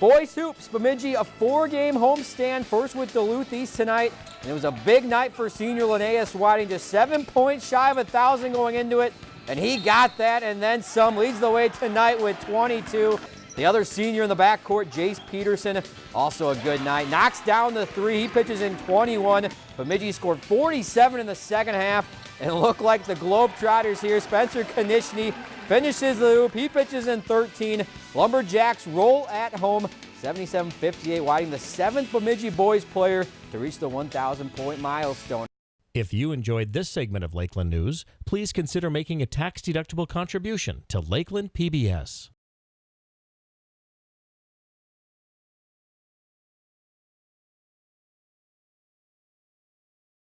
Boys Hoops, Bemidji, a four-game homestand, first with Duluth East tonight. And it was a big night for senior Linnaeus Whiting, just seven points shy of a 1,000 going into it. And he got that and then some. Leads the way tonight with 22. The other senior in the backcourt, Jace Peterson, also a good night. Knocks down the three. He pitches in 21. Bemidji scored 47 in the second half. And look like the Globetrotters here. Spencer Konishny finishes the loop. He pitches in 13. Lumberjacks roll at home. 77-58, Whiting the seventh Bemidji boys player to reach the 1,000 point milestone. If you enjoyed this segment of Lakeland News, please consider making a tax-deductible contribution to Lakeland PBS.